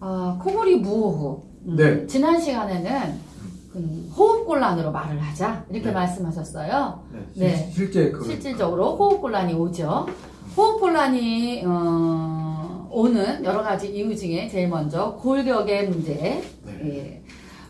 아, 코골이 무호흡. 음, 네. 지난 시간에는 그 호흡곤란으로 말을 하자 이렇게 네. 말씀하셨어요. 네. 네. 실- 실제 그 실질적으로 호흡곤란이 오죠. 호흡곤란이 어, 오는 여러 가지 이유 중에 제일 먼저 골격의 문제, 네. 예,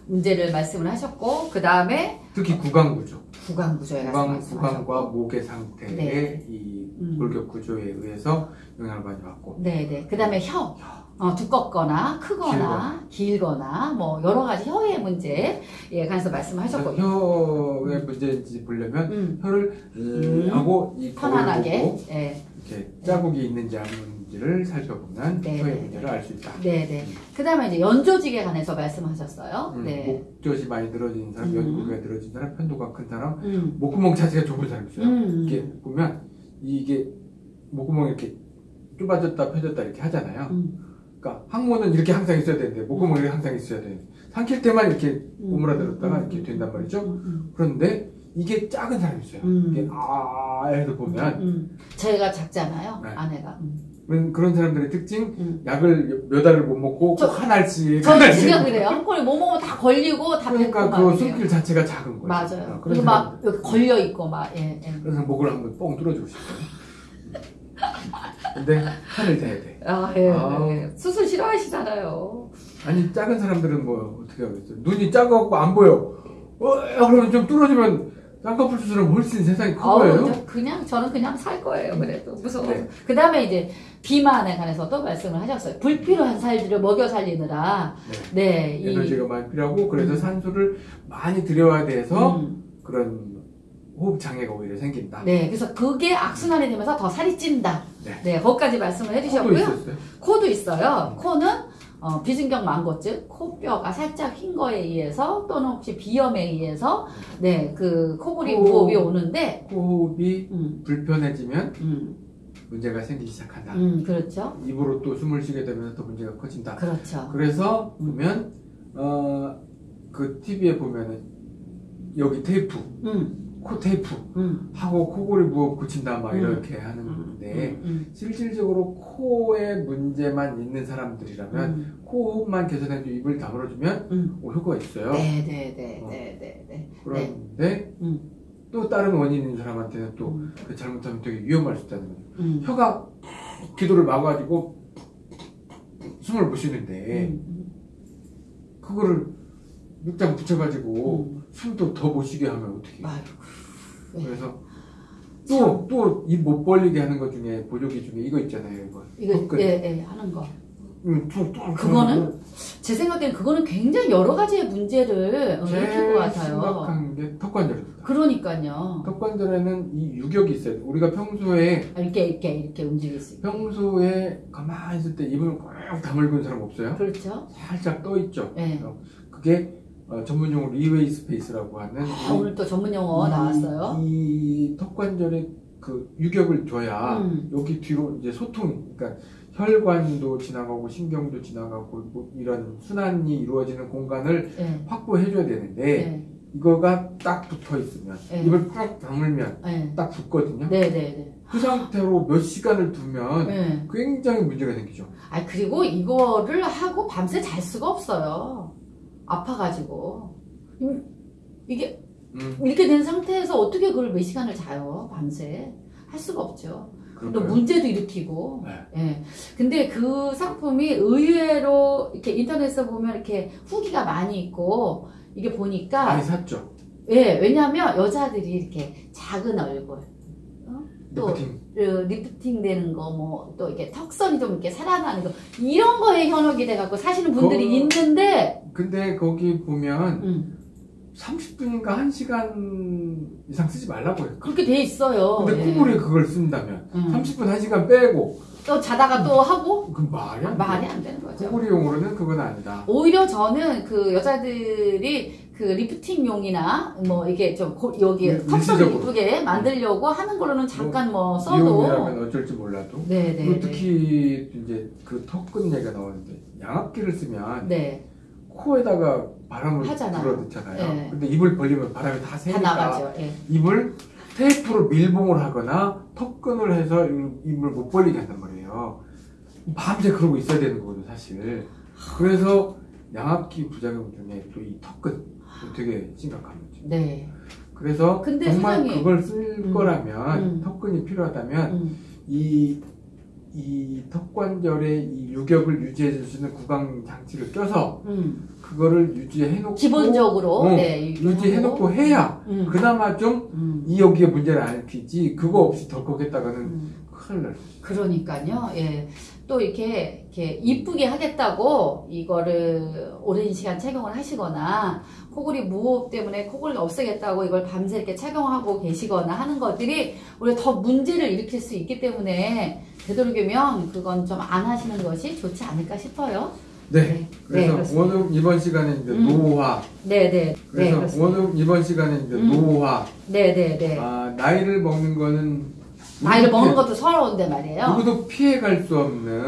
문제를 말씀을 하셨고 그 다음에 특히 구강 구조, 구강 구조에 구강과 목의 상태에 네. 이 음. 골격 구조에 의해서 영향을 많이 받고 네, 네. 그 다음에 혀. 어, 두껍거나 크거나 길거나 뭐 여러 가지 혀의 문제에 관해서 말씀하셨고 혀의 문제인지 보려면 음, 혀를 음. 하고 이 편안하게 예. 이렇게 자국이 있는지 없는지를 살펴보면 네. 혀의 문제를 알 수 있다. 네, 네. 그 다음에 이제 연조직에 관해서 말씀하셨어요. 음, 네. 목젖이 많이 늘어진 사람, 음. 연구가 늘어진 사람, 편도가 큰 사람, 음. 목구멍 자체가 좁은 사람 있어요. 음. 이렇게 보면 이게 목구멍이 이렇게 좁아졌다 펴졌다 이렇게 하잖아요. 음. 그러니까 항문은 이렇게 항상 있어야 되는데 목구멍이 이렇게 항상 있어야 돼. 삼킬 때만 이렇게 오므라들었다가 음. 이렇게 된단 말이죠. 음. 그런데 이게 작은 사람이 있어요. 음. 이게 아 해서 보면 음. 제가 작잖아요. 네. 아내가. 음. 그런- 그런 사람들의 특징 음. 약을 몇 알을 못 먹고 저- 꼭 하나씩 저는 하나씩 진짜 그래요. 한 번에 뭐 먹으면 다 걸리고 다 그러니까 그막 숨길 자체가 작은 거예요. 맞아요. 그리고 사람- 막 걸려 있고 막 예, 예. 그래서 목을 한번 뻥 뚫어주고 싶어요. 근데 한을 대야 돼. 아, 예, 아. 예. 수술 싫어하시잖아요. 아니 작은 사람들은 뭐 어떻게 하겠어요? 눈이 작아갖고 안 보여. 어, 그러면 좀 뚫어주면 쌍꺼풀 수술은 훨씬 세상이 큰 아우, 거예요. 저 그냥 저는 그냥 살 거예요. 그래도 무서워. 네. 그 다음에 이제 비만에 관해서도 말씀을 하셨어요. 불필요한 살들을 먹여 살리느라 네. 네, 이 에너지가 많이 필요하고 그래서 음. 산소를 많이 들여야 돼서 음, 그런 호흡 장애가 오히려 생긴다. 네, 그래서 그게 악순환이 되면서 더 살이 찐다. 네. 네, 거기까지 말씀을 또 해주셨고요. 있었어요. 코도 있어요. 코는 어, 비진경 망고증, 코뼈가 살짝 휜 거에 의해서 또는 혹시 비염에 의해서 네, 그 코골이 코- 무호흡이 오는데 호흡이 음, 불편해지면 음, 문제가 생기기 시작한다. 음, 그렇죠. 입으로 또 숨을 쉬게 되면 더 문제가 커진다. 그렇죠. 그래서 음. 보면 어, 그 TV에 보면은 여기 테이프, 음, 코 테이프 음, 하고 코골이 무호흡 고친다 막 음. 이렇게 음, 하는데 음, 실질적으로 코에 문제만 있는 사람들이라면 음, 코호흡만 개선해도 입을 다물어주면 음. 어, 효과가 있어요. 네, 네, 네, 어. 네, 네, 네. 그런데 음. 또 다른 원인 있는 사람한테는 또 음, 그 잘못하면 되게 위험할 수 있다는 거죠. 음, 혀가 기도를 막아가지고 숨을 못 쉬는데 음, 그거를 육장 붙여가지고 음. 숨도 더 못 쉬게 하면 어떻게? 아이고. 네. 그래서 또 또 입 못 벌리게 하는 것 중에 보조기 중에 이거 있잖아요. 이거 이거 턱근. 예, 예, 하는 거. 음, 또, 또 그거는 제 생각에는 그거는 굉장히 여러 가지의 문제를 어, 일으킬 것 같아요. 심각한 게 턱관절입니다. 그러니까요. 턱관절에는 이 유격이 있어요. 우리가 평소에 아, 이렇게 이렇게 이렇게 움직일 수. 평소에 가만히 있을 때 입을 꽉 다물고 있는 사람 없어요? 그렇죠. 살짝 떠 있죠. 예. 그게 어, 전문 용어로 freeway space라고 하는 아, 오늘 또 전문 용어 이- 나왔어요. 이 턱관절의 그 유격을 줘야 음. 여기 뒤로 이제 소통이 그러니까 혈관도 지나가고 신경도 지나가고 뭐 이런 순환이 이루어지는 공간을 예. 확보해 줘야 되는데 예. 이거가 딱 붙어 있으면 네. 입을 꽉 다물면 예. 딱 붙거든요. 네, 네, 네. 그 상태로 몇 시간을 두면 예. 굉장히 문제가 생기죠. 아, 그리고 이거를 하고 밤새 잘 수가 없어요. 아파가지고. 음, 이게 음, 이렇게 된 상태에서 어떻게 그걸 몇 시간을 자요, 밤새. 할 수가 없죠. 또 그런가요? 문제도 일으키고. 네. 예. 근데 그 상품이 의외로 이렇게 인터넷에 보면 이렇게 후기가 많이 있고, 이게 보니까, 많이 샀죠. 예, 왜냐면 여자들이 이렇게 작은 얼굴, 어? 또 리프팅. 그 리프팅 되는 거, 뭐, 또 이렇게 턱선이 좀 이렇게 살아나는 거, 이런 거에 현혹이 돼갖고 사시는 분들이 그거- 있는데, 근데 거기 보면 음, 30분인가 1시간 이상 쓰지 말라고 해요. 그렇게 돼 있어요. 근데 예. 코골이에 그걸 쓴다면 음. 30분 1시간 빼고 또 자다가 또 하고, 그 말이 안 말이 돼. 안 되는 거죠. 코골이용으로는 그건 아니다. 오히려 저는 그 여자들이 그 리프팅용이나 뭐 이게 좀 고- 여기 일- 턱선을 일시적으로. 이쁘게 만들려고 하는 거로는 잠깐 뭐 써도 이용이라면 어쩔지 몰라도 네네 그리고 특히 이제 그 턱근 얘기가 나오는데 양압기를 쓰면 네. 코에다가 바람을 하잖아요. 불어넣잖아요. 네. 근데 입을 벌리면 바람이 다다 새니까. 예. 입을 테이프로 밀봉을 하거나 턱근을 해서 입- 입을 못 벌리게 한단 말이에요. 밤새 그러고 있어야 되는 거거든 사실. 그래서 양압기 부작용 중에 또 이 턱근 되게 심각한 거죠. 네. 그래서 정말 세상에- 그걸 쓸 음. 거라면 음. 턱근이 필요하다면 음. 이, 이 턱관절의 이 유격을 유지해 줄 수 있는 구강 장치를 껴서 음. 그거를 유지해 놓고 기본적으로 어, 네, 유지해 놓고 해야 음. 그나마 좀 음. 이 여기에 문제를 안 일으키지 그거 없이 덜컥했다가는 음. 큰일 날. 그러니까요. 예. 또 이렇게 이렇게 이쁘게 하겠다고 이거를 오랜 시간 착용을 하시거나 코골이 무호흡 때문에 코골이 없애겠다고 이걸 밤새 이렇게 착용하고 계시거나 하는 것들이 우리가 더 문제를 일으킬 수 있기 때문에 되도록이면 그건 좀 안 하시는 것이 좋지 않을까 싶어요. 네. 네. 네, 그래서 그렇습니다. 오늘 이번 시간에 이제 음. 노화. 네, 네. 네, 그래서 그렇습니다. 오늘 이번 시간에 이제 음. 노화. 네, 네, 네. 아, 나이를 먹는 거는 나이를 먹는 것도 서러운데 말이에요. 누구도 피해갈 수 없는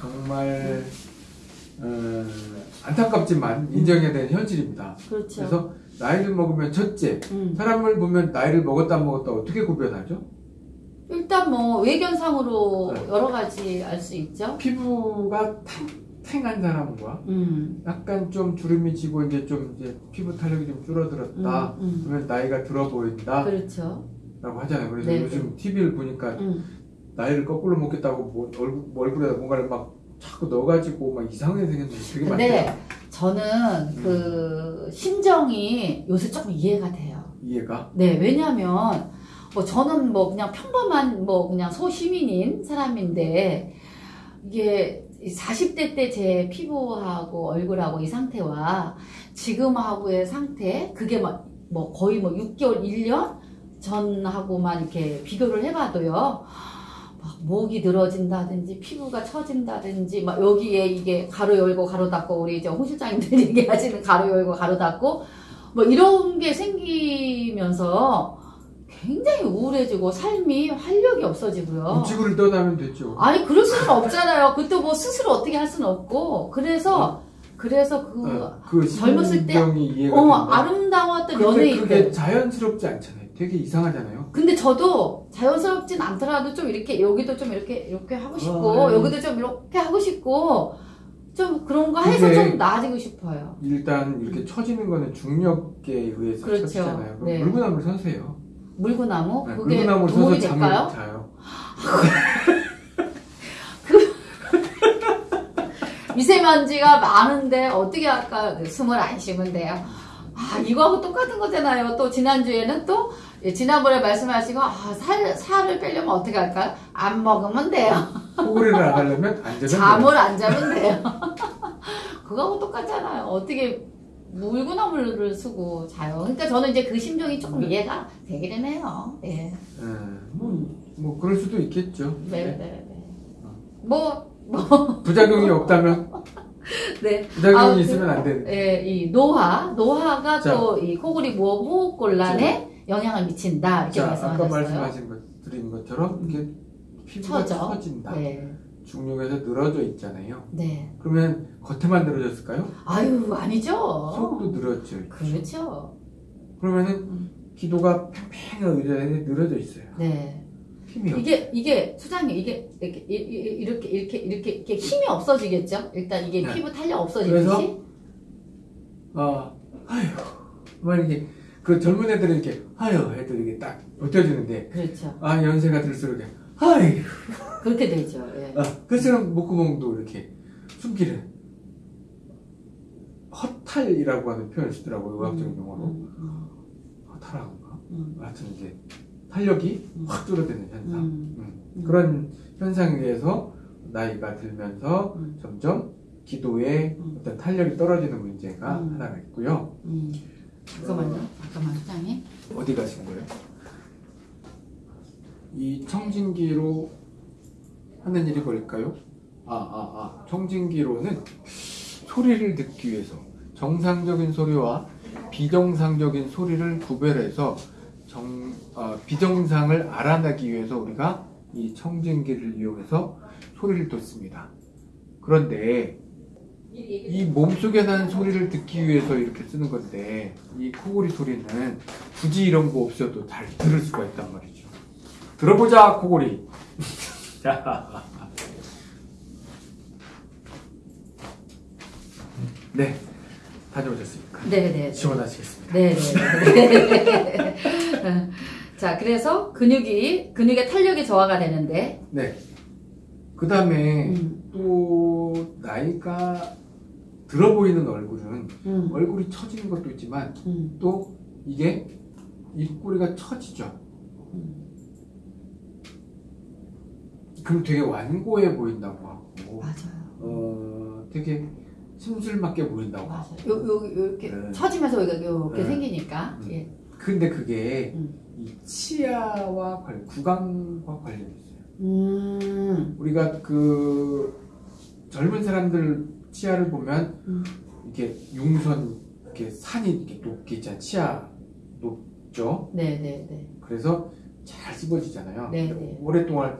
정말 어, 안타깝지만 인정해야 되는 현실입니다. 그렇죠. 그래서 나이를 먹으면 첫째 음. 사람을 보면 나이를 먹었다 안 먹었다 어떻게 구별하죠? 일단 뭐 외견상으로 네. 여러 가지 알 수 있죠. 피부가 탱탱한 사람과 음. 약간 좀 주름이 지고 이제 좀 이제 피부 탄력이 좀 줄어들었다. 음, 음. 그러면 나이가 들어 보인다. 그렇죠. 라고 하잖아요. 그래서 네, 요즘 TV를 보니까 음. 나이를 거꾸로 먹겠다고 뭐 얼굴, 뭐 얼굴에다 뭔가를 막 자꾸 넣어가지고 막 이상하게 생겼는데 되게 많아요. 저는 그 심정이 요새 조금 이해가 돼요. 이해가. 네, 왜냐면 뭐 저는 뭐 그냥 평범한 뭐 그냥 소시민인 사람인데 이게 40대 때 제 피부하고 얼굴하고 이 상태와 지금하고의 상태 그게 막 뭐 거의 뭐 6개월, 1년 전하고만 이렇게 비교를 해봐도요. 막 목이 늘어진다든지 피부가 처진다든지 막 여기에 이게 가로 열고 가로 닫고 우리 이제 홍 실장님들 얘기하시는 가로 열고 가로 닫고 뭐 이런 게 생기면서 굉장히 우울해지고 삶이 활력이 없어지고요. 지구를 떠나면 됐죠. 아니 그럴 수는 없잖아요. 그때 뭐 스스로 어떻게 할 수는 없고 그래서 그래서 그 어, 그 젊었을 때, 어. 아름다웠던 근데 연예인 그게 때. 자연스럽지 않잖아요. 되게 이상하잖아요. 근데 저도 자연스럽진 않더라도 좀 이렇게 여기도 좀 이렇게 이렇게 하고 싶고 어, 네. 여기도 좀 이렇게 하고 싶고 좀 그런 거 해서 좀 나아지고 싶어요. 일단 이렇게 처지는 거는 중력에 의해서 그렇죠. 처지잖아요. 그럼 네. 물구나무를 서세요. 물구나무 네, 그게 물구나무를 도움이 서서 될까요? 잠을 자요. 미세먼지가 많은데 어떻게 할까? 숨을 안 쉬면 돼요. 아, 이거하고 똑같은 거잖아요. 또 지난주에는 또 예, 지난번에 말씀하시고 아, 살, 살을 빼려면 어떻게 할까요? 안 먹으면 돼요. 코골이를 안 하려면 앉으면 돼요. 잠을 안 자면 돼요. 그거하고 똑같잖아요. 어떻게 물구나무를 쓰고 자요. 그러니까 저는 이제 그 심정이 조금 이해가 되기는 해요. 예. 예, 뭐, 뭐 그럴 수도 있겠죠. 네, 네. 네, 네. 뭐, 뭐, 부작용이 없다면 네. 부작용이 아무튼, 있으면 안 되는. 예, 이 노화, 노화가 자. 또 이 코골이 무호흡 호흡곤란에 영향을 미친다 이렇게 자, 아까 말씀하셨어요. 말씀하신 것, 드린 것처럼 이게 피부가. 처진다. 네, 중력에서 늘어져 있잖아요. 네. 그러면 겉에만 늘어졌을까요? 아유 아니죠. 속도 늘었죠. 그렇죠. 그러면은 음. 기도가 팽팽한 의자에 늘어져 있어요. 네. 힘이 없. 이게 이게 수장님 이게 이렇게 이렇게 이렇게 이렇게 이렇게 힘이 없어지겠죠. 일단 이게 네. 피부 탄력 없어지듯이. 그래서? 아, 아휴, 막 이렇게 그 젊은 애들은 이렇게 아휴 해도 이게 딱 버텨주는데 그렇죠. 아 연세가 들수록 이렇게 아휴, 그렇게 되죠. 예. 아, 그처럼 목구멍도 이렇게 숨기를 허탈이라고 하는 표현을 쓰더라고요 의학적인 용어로 음, 음, 허탈한가? 음, 하여튼 이제 탄력이 음. 확 줄어드는 현상. 음, 음. 음. 그런 현상에 의해서 나이가 들면서 음. 점점 기도의 음. 어떤 탄력이 떨어지는 문제가 음. 하나가 있고요. 음. 잠깐만요. 잠깐만 수장님. 어디 가신 거예요? 이 청진기로 하는 일이 뭘까요? 아, 아, 아. 청진기로는 소리를 듣기 위해서 정상적인 소리와 비정상적인 소리를 구별해서 정, 어, 비정상을 알아내기 위해서 우리가 이 청진기를 이용해서 소리를 듣습니다. 그런데 이 몸속에 나는 소리를 듣기 위해서 이렇게 쓰는 건데 이 코골이 소리는 굳이 이런 거 없어도 잘 들을 수가 있단 말이죠. 들어보자 코골이. 자, 네, 다녀오셨습니까? 네네. 시원하시겠습니다. 네네. 자, 그래서 근육이, 근육의 탄력이 저하가 되는데, 네. 그 다음에 음, 또 나이가 들어 보이는 얼굴은 음, 얼굴이 처지는 것도 있지만 음, 또 이게 입꼬리가 처지죠. 음. 그럼 되게 완고해 보인다고 하고 맞아요. 어 되게 심술맞게 보인다고 하고 맞아요. 요, 요, 요, 이렇게 네. 처지면서 여기가 이렇게 네. 생기니까. 음. 예. 근데 그게 음. 이 치아와 관 구강과 관련이 있어요. 음, 우리가 그 젊은 사람들 치아를 보면 음. 이렇게 융선 이렇게 산이 이렇게 높게 있잖아요. 치아 높죠. 네네네. 그래서 잘 씹어지잖아요. 네, 근데 네. 오랫동안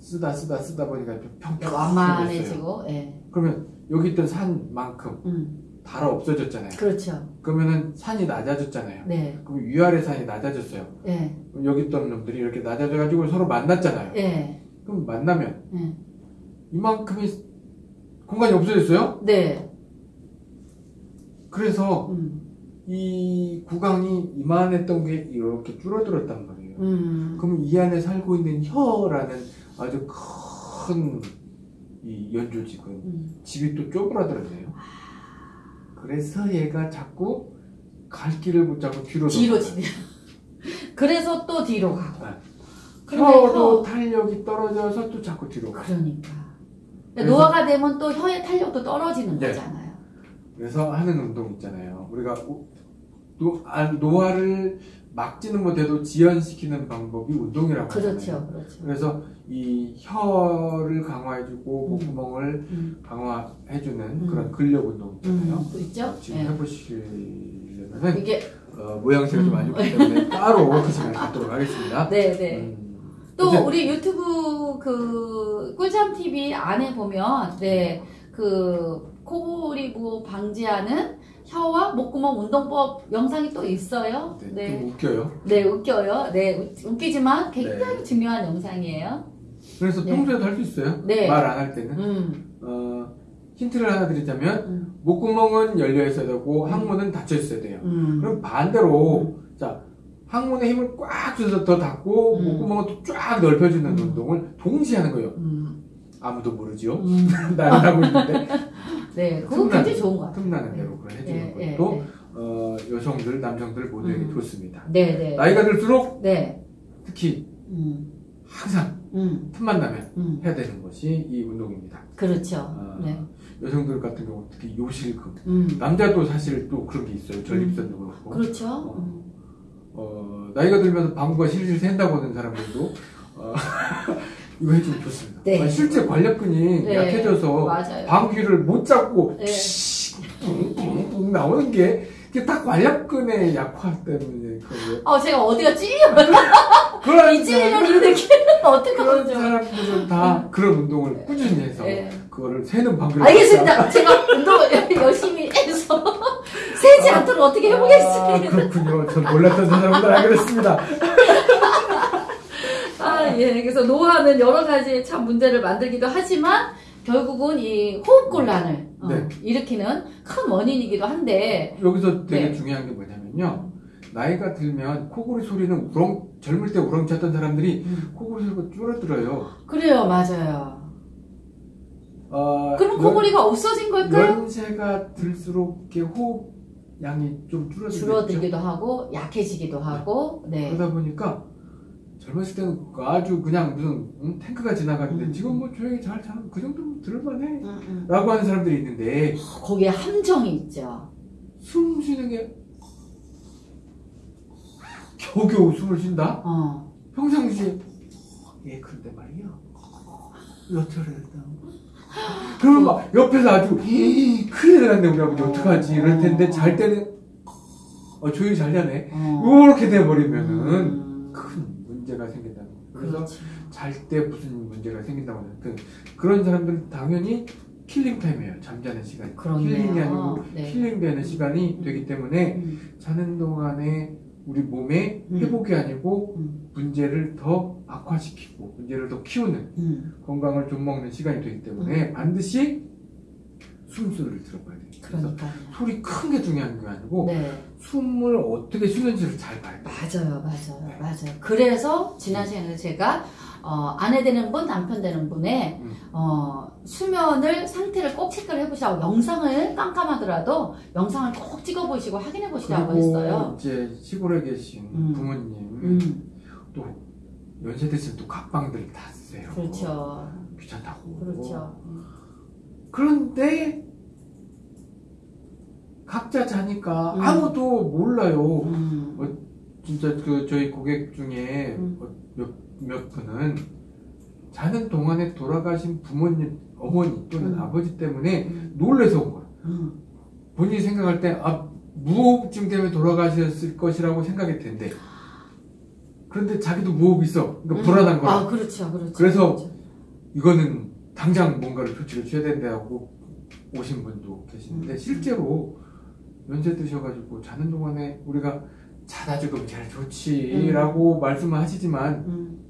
쓰다 쓰다 쓰다 보니까 좀 평평해졌어요. 완만해지고, 예. 그러면 여기 있던 산만큼 음, 달아 없어졌잖아요. 그렇죠. 그러면은 산이 낮아졌잖아요. 네, 그럼 위아래 산이 낮아졌어요. 예, 그럼 여기 있던 놈들이 이렇게 낮아져가지고 서로 만났잖아요. 예, 그럼 만나면 예. 이만큼의 공간이 없어졌어요. 네, 그래서 음, 이 구강이 이만했던 게 이렇게 줄어들었단 말이에요. 음, 그럼 이 안에 살고 있는 혀라는 아주 큰 이 연조직은 음. 집이 또 쪼그라들었네요. 그래서 얘가 자꾸 갈 길을 못 잡고 뒤로 뒤로. 치네. 그래서 또 뒤로 가고. 네. 혀도 혀, 탄력이 떨어져서 또 자꾸 뒤로 가. 그러니까. 그래서- 노화가 되면 또 혀의 탄력도 떨어지는 네. 거잖아요. 그래서 하는 운동 있잖아요. 우리가 우- 노, 아, 노화를 막지는 못해도 지연시키는 방법이 운동이라고 하잖아요. 그렇죠, 그렇죠. 그래서 이 혀를 강화해주고 음. 목구멍을 음, 강화해주는 음. 그런 근력 운동 있잖아요. 음, 있죠? 지금 예. 해보시려면은 이게, 어, 모양새가 좀 음. 안 좋기 때문에 따로 그 시간에 갖도록 하겠습니다. 네, 네. 음, 또 이제- 우리 유튜브 그 꿀잠 TV 안에 보면 네그 코골이부 방지하는 혀와 목구멍 운동법 영상이 또 있어요. 네, 네, 좀 웃겨요. 네 웃겨요. 네 웃- 웃기지만 굉장히 중요한 영상이에요. 그래서 네. 평소에도 할수 있어요. 네. 말 안 할 때는. 음, 어, 힌트를 하나 드리자면 음, 목구멍은 열려 있어야 되고 음. 항문은 닫혀 있어야 돼요. 음. 그럼 반대로 자 항문에 힘을 꽉 줘서 더 닫고 음. 목구멍을 또쫙 넓혀주는 음. 운동을 동시에 하는 거예요. 음, 아무도 모르지요. 음. 나는 하고 있는데 네, 틈나는- 굉장히 좋은 것 같아요. 틈나는 대로 그걸 해주는 네, 것도 네, 어, 여성들, 남성들 모두에게 음. 좋습니다. 네, 네, 나이가 들수록 네, 특히 음, 항상 음, 틈만 나면 음, 해야 되는 것이 이 운동입니다. 그렇죠. 어, 네, 여성들 같은 경우 특히 요실금 음, 남자도 사실 또 그런 게 있어요. 전립선도 그렇고 그렇죠. 어. 음. 어, 나이가 들면서 방구가 실실 샌다고 하는 사람들도 어, 이거 해주면 좋습니다. 네. 아, 실제 관략근이 네, 약해져서 맞아요. 방귀를 못 잡고 네. 뿡뿡뿡 나오는 게 이게 다 관략근의 약화 때문에 그래요. 어, 제가 어디가 찔려? 그런 이 찔리는 이 느낌 어떻게 그런 하죠? 사람들은 다 그런 운동을 꾸준히 해서 네. 그거를 새는 방귀를 알겠습니다. 제가 운동을 열심히 해서 세지 않도록 어떻게 아, 해보겠습니다. 그렇군요. 전 몰랐던 사람들 알게 됐습니다. 아, 예. 그래서 노화는 여러 가지 참 문제를 만들기도 하지만 결국은 이 호흡곤란을 어, 네. 일으키는 큰 원인이기도 한데, 여기서 되게 네. 중요한 게 뭐냐면요. 나이가 들면 코골이 소리는 우렁 젊을 때 우렁찼던 사람들이 음, 코골이 소리가 줄어들어요. 그래요, 맞아요. 어, 그럼 코골이가 없어진 걸까요? 연세가 들수록 이렇게 호흡 양이 좀 줄어들겠죠. 줄어들기도 하고 약해지기도 하고, 네. 그러다 보니까 젊었을 때는 아주 그냥 무슨 응, 탱크가 지나가는데 음. 지금 뭐 조용히 잘 자는 그 정도면 들을만해. 음, 음. 라고 하는 사람들이 있는데 거기에 함정이 있죠. 숨 쉬는 게 겨우겨우 숨을 쉰다? 어. 평상시에 예 그런데 말이야 여차례다 그러면 막 옆에서 아주 이 큰일 났네 우리 아버지 어떡하지 이럴 텐데 잘 때는 어 조용히 잘 자네 어. 이렇게 돼버리면은 음. 큰 문제가 생긴다는 거예요 그래서 그렇지. 잘때 무슨 문제가 생긴다고 하는 그, 그런 사람들은 당연히 killing time이에요 잠자는 시간 그렇네요. killing이 아니고 네. 힐링되는 시간이 되기 때문에 음, 자는 동안에 우리 몸에 음. 회복이 아니고 음, 문제를 더 악화시키고 문제를 더 키우는 음. 건강을 좀먹는 시간이 되기 때문에 반드시 숨소리를 들어봐야 돼요. 그러니까요. 소리 큰 게 중요한 게 아니고 네. 숨을 어떻게 쉬는지를 잘 봐야 돼. 맞아요, 맞아요, 맞아요. 그래서 지난 시간에 제가 어, 아내 되는 분, 남편 되는 분의 음. 어, 수면을 상태를 꼭 체크를 해보시라고 영상을 깜깜하더라도 영상을 꼭 찍어보시고 확인해 보시라고 했어요. 이제 시골에 계신 음. 부모님 음, 또 연세 드시면 또 각방들을 다 쓰세요. 그렇죠, 귀찮다고. 그렇죠. 그런데 각자 자니까 음. 아무도 몰라요. 음, 진짜 그 저희 고객 중에 음. 어, 몇, 몇 분은 자는 동안에 돌아가신 부모님, 어머니 또는 음. 아버지 때문에 음, 놀래서 온 거야. 음, 본인이 생각할 때, 아, 무호흡증 때문에 돌아가셨을 것이라고 생각이 된대. 그런데 자기도 무호흡 있어. 그러니까 음. 불안한 거야. 아, 그렇죠, 그렇죠. 그래서 그렇죠. 이거는 당장 뭔가를 조치를 취해야 된다고 오신 분도 계시는데 음. 실제로 연세 드셔가지고 자는 동안에 우리가 자다 죽으면 제일 좋지라고 말씀을 하시지만 음,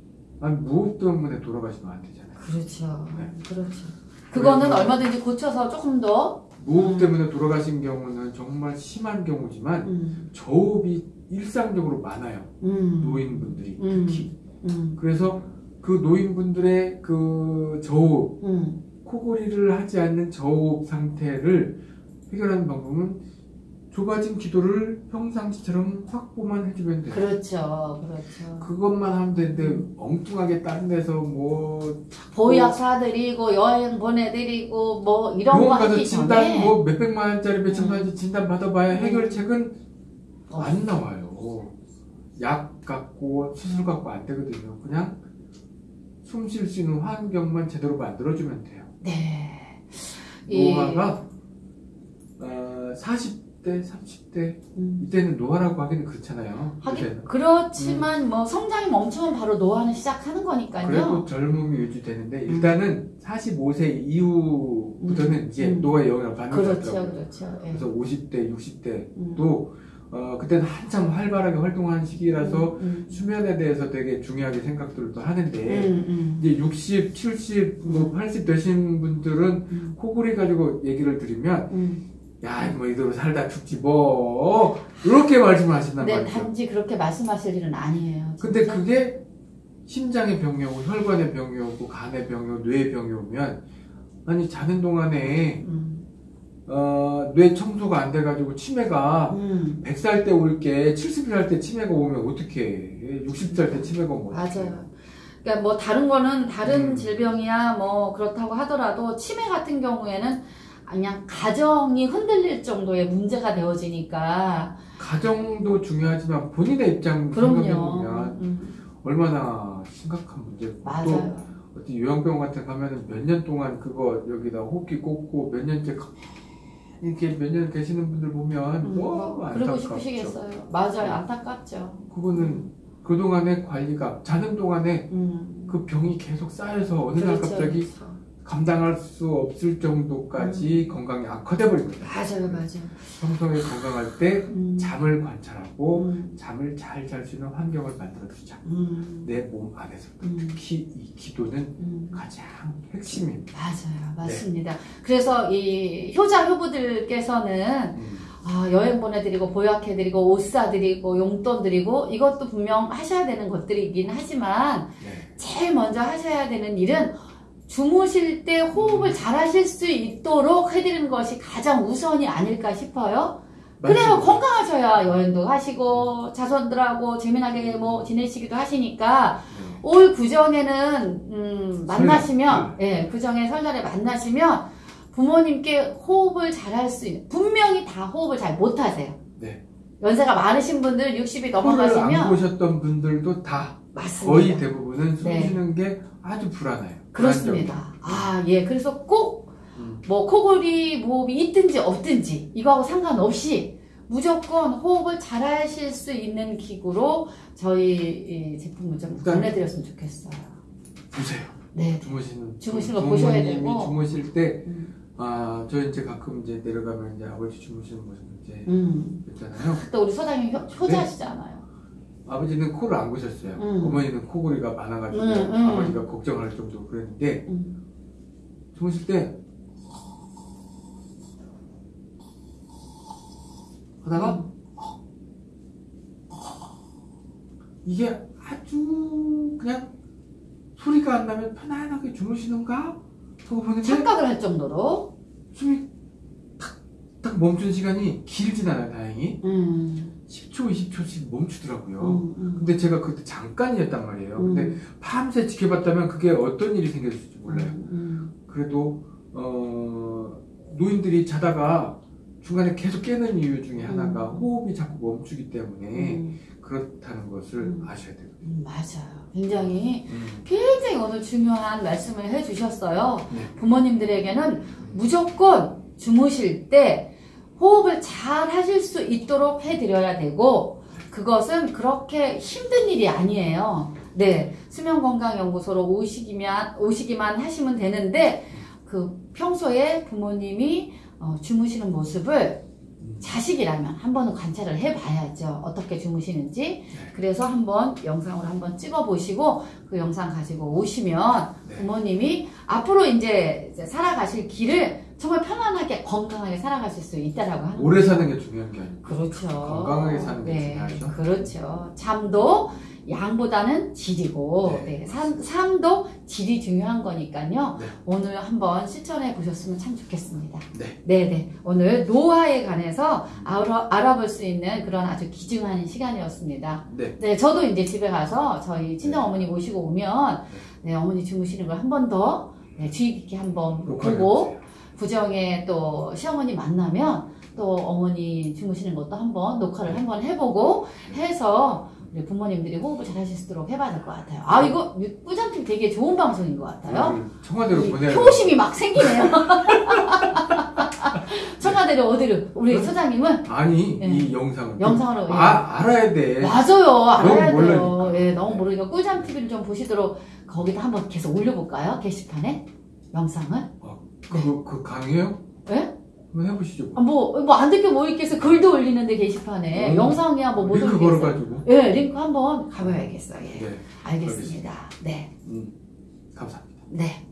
아니 무호흡 때문에 돌아가시면 안 되잖아요. 그렇죠, 네. 그렇죠. 그거는 얼마든지 고쳐서 조금 더 무호흡 음. 때문에 돌아가신 경우는 정말 심한 경우지만 음, 저호흡이 일상적으로 많아요. 음, 노인분들이 음. 특히. 음, 그래서 그 노인분들의 그 저호흡 음, 코골이를 하지 않는 저호흡 상태를 해결하는 방법은 좁아진 기도를 평상시처럼 확보만 해주면 돼요. 그렇죠, 그렇죠. 그것만 하면 되는데 엉뚱하게 다른 데서 뭐 보약 사드리고 여행 보내드리고 뭐 이런 거 하기 진단 전에 음. 뭐 몇백만 원짜리 몇천만 원짜리 진단 받아봐야 해결책은 어. 안 나와요. 약 갖고 수술 갖고 안 되거든요. 그냥 숨 쉴 수 있는 환경만 제대로 만들어주면 돼요. 네. 이- 노화가 어, 40 대, 30대 음. 이때는 노화라고 하기는 그렇잖아요. 하긴. 그렇지만 뭐 성장이 멈추면 바로 노화는 시작하는 거니까요. 그래도 젊음이 유지되는데 일단은 45세 이후부터는 이제 음. 노화의 영향을 받는 것 그렇죠, 같더라고요. 그렇죠. 예. 그래서 50대, 60대도 음. 어, 그때는 한참 활발하게 활동하는 시기라서 음, 수면에 대해서 되게 중요하게 생각들도 하는데 음, 음, 이제 60, 70, 뭐 80 되신 분들은 음, 코골이 가지고 얘기를 드리면 음. 야, 뭐 이대로 살다 죽지 뭐 이렇게 말씀하신단 네, 말이죠. 단지 그렇게 말씀하실 일은 아니에요. 근데 진짜. 그게 심장의 병이 오고 혈관의 병이 오고 간의 병이 오고 뇌의 병이 오면 아니 자는 동안에 음, 어, 뇌 청소가 안 돼가지고 치매가 음, 100살 때 올 게 70살 때 치매가 오면 어떡해 60살 때 치매가 오면 맞아요. 그러니까 뭐 다른 거는 다른 음. 질병이야 뭐 그렇다고 하더라도 치매 같은 경우에는 그냥 가정이 흔들릴 정도의 문제가 되어지니까 가정도 중요하지만 본인의 입장. 생각해보면 음, 얼마나 심각한 문제고 또 맞아요. 어디 요양병원 같은 데 가면은 몇 년 동안 그거 여기다 호흡기 꽂고 몇 년째 가- 이렇게 몇년 계시는 분들 보면 음, 뭐 그러고 안타깝죠. 싶으시겠어요. 맞아요, 안타깝죠. 그거는 그동안의 관리가 자는 동안에 음, 그 병이 계속 쌓여서 어느 날 그렇죠, 갑자기 그렇죠. 감당할 수 없을 정도까지 건강이 악화돼 거예요. 맞아요, 맞아요. 평소에 건강할 때 음, 잠을 관찰하고 음, 잠을 잘 잘 수 있는 환경을 만들어 주자. 음, 내몸 안에서 음, 특히 이 기도는 음. 가장 핵심입니다. 맞아요, 네. 맞습니다. 그래서 이 효자 효부들께서는 음. 아, 여행 보내드리고 보약해드리고 옷 사드리고 용돈 드리고 이것도 분명 하셔야 되는 것들이긴 하지만 네. 제일 먼저 하셔야 되는 일은 주무실 때 호흡을 잘 하실 수 있도록 해드리는 것이 가장 우선이 아닐까 싶어요. 그래야. 건강하셔야 여행도 하시고 자손들하고 재미나게 뭐 지내시기도 하시니까 네. 올 구정에는 음, 만나시면 설날. 예 구정에 설날에 만나시면 부모님께 호흡을 잘 할 수 있는 분명히 다 호흡을 잘 못하세요. 네. 연세가 많으신 분들 60이 코를 안 넘어가시면 보셨던 분들도 다 맞습니다. 거의 대부분은 숨 네. 쉬는 게 아주 불안해요. 그렇습니다. 아 예 그래서 꼭 음. 뭐 코골이 모흡이 있든지 없든지 이거하고 상관없이 무조건 호흡을 잘 하실 수 있는 기구로 저희 이 제품을 좀 일단- 보내드렸으면 좋겠어요. 보세요. 네. 주무시는 주무시는 거 부- 보셔야 되고. 주무실 때 음. 아, 저 이제 가끔 이제 내려가면 이제 아버지 주무시는 모습 이제 음. 있잖아요. 또 우리 소장님 효, 효자시잖아요. 아버지는 코를 안 고셨어요. 음. 어머니는 코골이가 많아가지고 음, 음. 아버지가 걱정할 정도로 그랬는데 음. 주무실 때 하다가 음. 이게 아주 그냥 소리가 안 나면 편안하게 주무시는가? 하고 보는데 착각을 할 정도로. 숨이 탁, 탁 멈춘 시간이 길진 않아요, 다행히. 음. 10초, 20초씩 멈추더라고요. 음, 음. 근데 제가 그때 잠깐이었단 말이에요. 음. 근데 밤새 지켜봤다면 그게 어떤 일이 생겼을지 몰라요. 음, 그래도, 어, 노인들이 자다가 중간에 계속 깨는 이유 중에 하나가 음. 호흡이 자꾸 멈추기 때문에 음, 그렇다는 것을 음. 아셔야 되거든요. 음, 맞아요. 굉장히 음. 굉장히 오늘 중요한 말씀을 해주셨어요. 네. 부모님들에게는 무조건 주무실 때 호흡을 잘 하실 수 있도록 해드려야 되고 그것은 그렇게 힘든 일이 아니에요. 네, 수면건강연구소로 오시기만 오시기만 하시면 되는데 그 평소에 부모님이 어, 주무시는 모습을 음. 자식이라면 한 번은 관찰을 해봐야죠. 어떻게 주무시는지. 그래서 한번 영상으로 한번 찍어보시고 그 영상 가지고 오시면 네. 부모님이 앞으로 이제 살아가실 길을 정말 편안하게 건강하게 살아가실 수 있다라고 하는 오래 사는 게 중요한 게 아니고. 그렇죠. 건강하게 사는 게 네, 중요하죠. 그렇죠. 잠도 양보다는 질이고, 네. 네, 삶, 삶도 질이 중요한 거니까요. 네. 오늘 한번 실천해 보셨으면 참 좋겠습니다. 네. 네네. 오늘 노화에 관해서 알아, 알아볼 수 있는 그런 아주 귀중한 시간이었습니다. 네. 네, 저도 이제 집에 가서 저희 친정 어머니 모시고 오면, 네, 어머니 주무시는 걸 한 번 더, 네, 주의 깊게 한번 보고. 부정에 또 시어머니 만나면 또 어머니 주무시는 것도 한번 녹화를 한번 해보고 해서 우리 부모님들이 호흡을 잘 하실 수 있도록 해봐야 될 것 같아요. 아, 이거 꾸장팀 되게 좋은 방송인 것 같아요. 오늘 청와대로 이 보내야 효심이 막 생기네요. 청와대로 어디로? 우리 응? 소장님은 아니 네. 이 영상을 영상으로. 예. 아, 알아야 돼. 맞아요. 알아야 돼요. 모르니까. 예, 너무 모르니까 꿀잠 TV를 좀 보시도록 거기다 한번 계속 올려볼까요? 게시판에 영상을. 그, 그 강의요? 예? 한번 해보시죠. 아, 뭐, 뭐, 안 듣게 뭐 있겠어. 글도 올리는데 게시판에. 음. 영상이야, 뭐, 못 링크. 걸어가지고. 예, 링크 한번 가봐야겠어요. 예. 네, 알겠습니다. 네. 음, 감사합니다. 네.